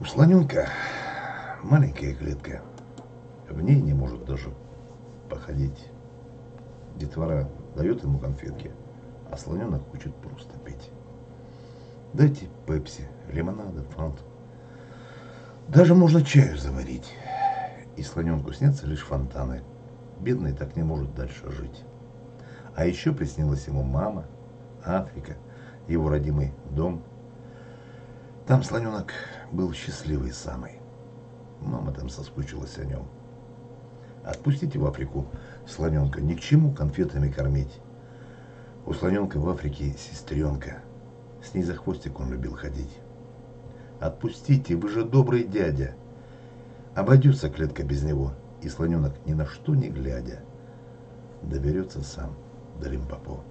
У слоненка маленькая клетка. В ней не может даже походить. Детвора дает ему конфетки, а слоненок хочет просто пить. Дайте пепси, лимонада, фанту. Даже можно чаю заварить. И слоненку снятся лишь фонтаны. Бедный так не может дальше жить. А еще приснилась ему мама, Африка, его родимый дом. Там слоненок был счастливый самый. Мама там соскучилась о нем. Отпустите в Африку слоненка, ни к чему конфетами кормить. У слоненка в Африке сестренка. С ней за хвостик он любил ходить. Отпустите, вы же добрый дядя. Обойдется клетка без него, и слоненок ни на что не глядя доберется сам до Лимпопо.